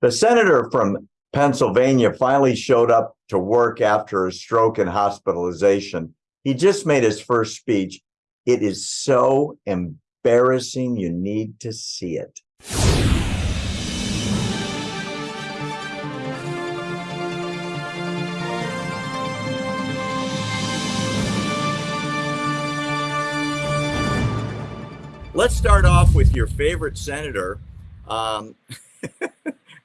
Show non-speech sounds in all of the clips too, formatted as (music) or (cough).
The senator from Pennsylvania finally showed up to work after a stroke and hospitalization. He just made his first speech. It is so embarrassing. You need to see it. Let's start off with your favorite senator. Um, (laughs)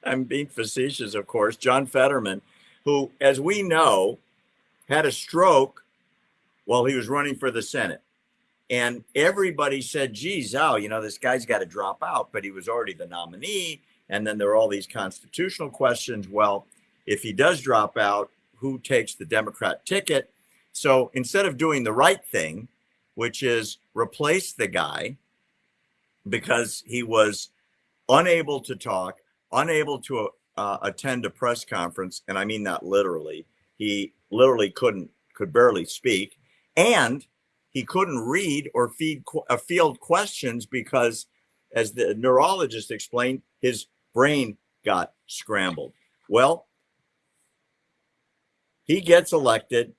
I'm being facetious, of course, John Fetterman, who, as we know, had a stroke while he was running for the Senate. And everybody said, geez, oh, you know, this guy's got to drop out, but he was already the nominee. And then there are all these constitutional questions. Well, if he does drop out, who takes the Democrat ticket? So instead of doing the right thing, which is replace the guy, because he was unable to talk, unable to uh, attend a press conference, and I mean that literally. He literally couldn't, could barely speak, and he couldn't read or feed uh, field questions because, as the neurologist explained, his brain got scrambled. Well, he gets elected,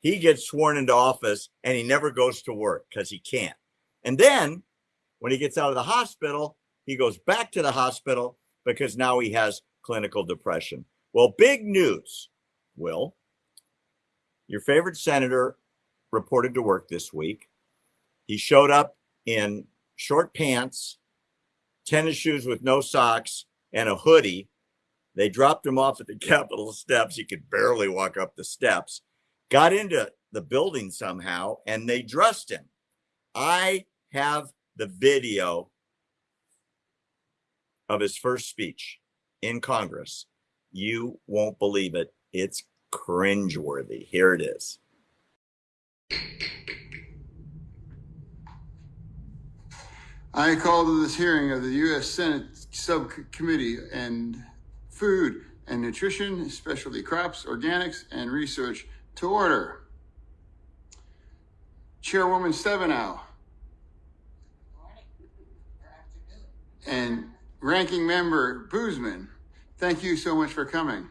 he gets sworn into office, and he never goes to work because he can't. And then when he gets out of the hospital, he goes back to the hospital because now he has clinical depression. Well, big news, Will. Your favorite senator reported to work this week. He showed up in short pants, tennis shoes with no socks, and a hoodie. They dropped him off at the (laughs) Capitol steps. He could barely walk up the steps, got into the building somehow, and they dressed him. I have the video of his first speech in Congress. You won't believe it. It's cringeworthy. Here it is. I call to this hearing of the U.S. Senate Subcommittee and Food and Nutrition, Specialty Crops, Organics, and Research to order. Chairwoman Stabenow, And Ranking Member Boozman, thank you so much for coming.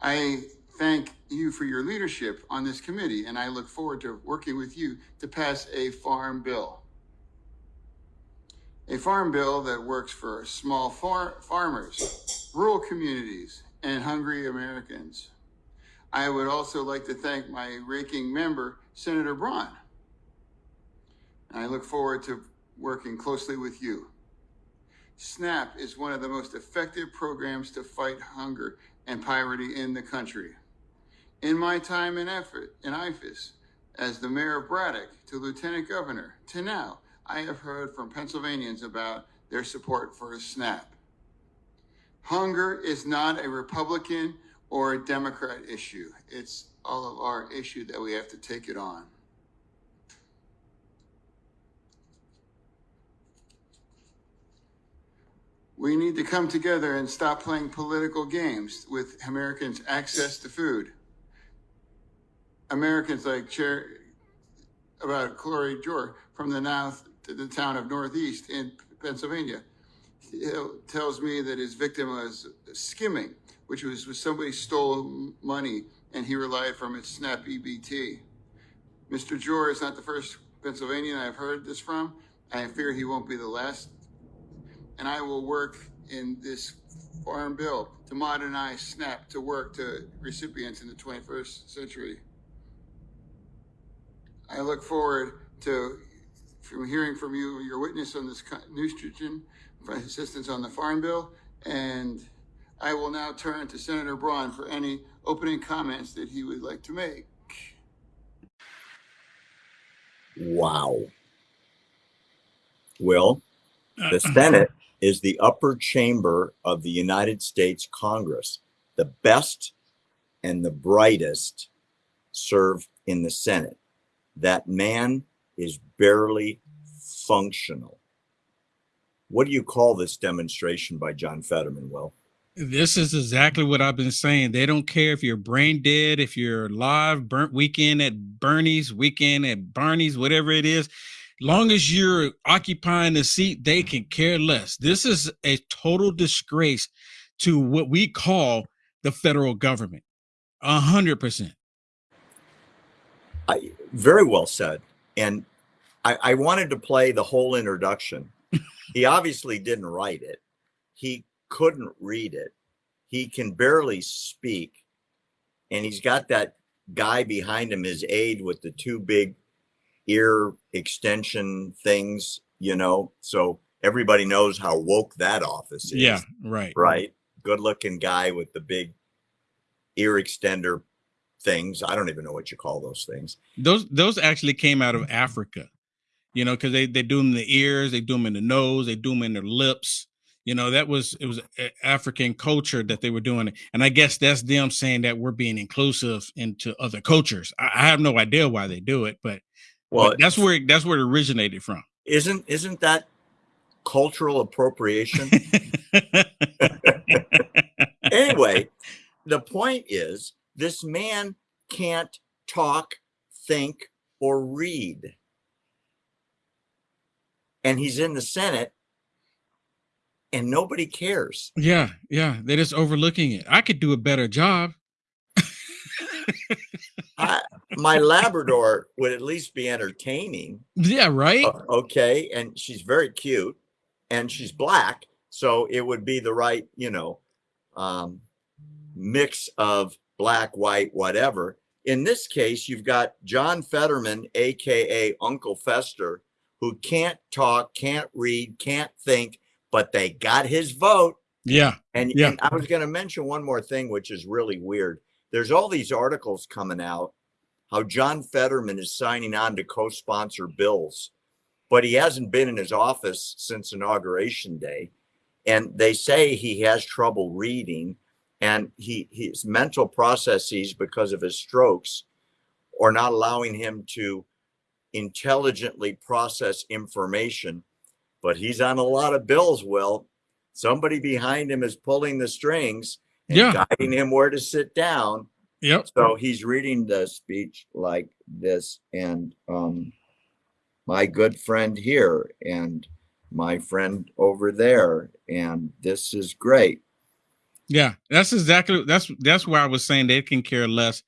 I thank you for your leadership on this committee, and I look forward to working with you to pass a farm bill. A farm bill that works for small far farmers, rural communities, and hungry Americans. I would also like to thank my ranking member, Senator Braun. I look forward to working closely with you. SNAP is one of the most effective programs to fight hunger and poverty in the country. In my time and effort in IFAS, as the mayor of Braddock to lieutenant governor to now, I have heard from Pennsylvanians about their support for SNAP. Hunger is not a Republican or a Democrat issue. It's all of our issue that we have to take it on. We need to come together and stop playing political games with Americans' access to food. Americans like Chair about Corey Jor from the north to the town of Northeast in Pennsylvania he tells me that his victim was skimming, which was somebody stole money and he relied from its SNAP EBT. Mr. Jor is not the first Pennsylvanian I've heard this from. I fear he won't be the last and I will work in this farm bill to modernize SNAP to work to recipients in the 21st century. I look forward to from hearing from you your witness on this nutrition assistance on the farm bill and I will now turn to Senator Braun for any opening comments that he would like to make. Wow. Will, the Senate is the upper chamber of the United States Congress. The best and the brightest serve in the Senate. That man is barely functional. What do you call this demonstration by John Fetterman, Will? This is exactly what I've been saying. They don't care if you're brain dead, if you're live, burnt weekend at Bernie's, weekend at Barney's, whatever it is long as you're occupying the seat, they can care less. This is a total disgrace to what we call the federal government. A hundred percent. I, very well said. And I, I wanted to play the whole introduction. (laughs) he obviously didn't write it. He couldn't read it. He can barely speak. And he's got that guy behind him, his aide with the two big ear extension things, you know. So everybody knows how woke that office is. Yeah, right. Right. Good looking guy with the big ear extender things. I don't even know what you call those things. Those those actually came out of mm-hmm. Africa, you know, because they they do them in the ears, they do them in the nose, they do them in their lips. You know, that was it was African culture that they were doing it, and I guess that's them saying that we're being inclusive into other cultures. I, I have no idea why they do it, but well, but that's where that's where it originated from. Isn't isn't that cultural appropriation? (laughs) anyway, the point is this man can't talk, think, or read. And he's in the Senate and nobody cares. Yeah, yeah. They're just overlooking it. I could do a better job. (laughs) My Labrador would at least be entertaining. Yeah, right. Uh, okay. And she's very cute and she's black. So it would be the right, you know, um, mix of black, white, whatever. In this case, you've got John Fetterman, AKA Uncle Fester, who can't talk, can't read, can't think, but they got his vote. Yeah. And, yeah. and I was going to mention one more thing, which is really weird. There's all these articles coming out how John Fetterman is signing on to co sponsor bills, but he hasn't been in his office since inauguration day. And they say he has trouble reading and he his mental processes because of his strokes are not allowing him to intelligently process information but he's on a lot of bills will somebody behind him is pulling the strings and yeah. guiding him where to sit down yep so he's reading the speech like this and um my good friend here and my friend over there and this is great yeah, that's exactly that's that's why I was saying they can care less.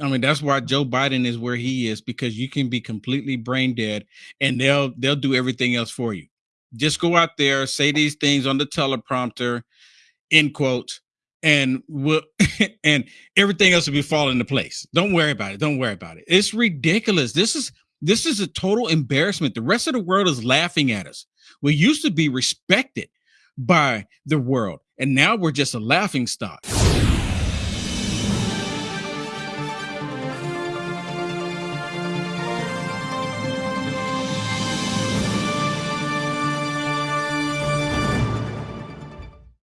I mean, that's why Joe Biden is where he is because you can be completely brain dead and they'll they'll do everything else for you. Just go out there, say these things on the teleprompter, end quote, and we'll, (laughs) and everything else will be falling into place. Don't worry about it. Don't worry about it. It's ridiculous. This is this is a total embarrassment. The rest of the world is laughing at us. We used to be respected by the world. And now we're just a laughing stock.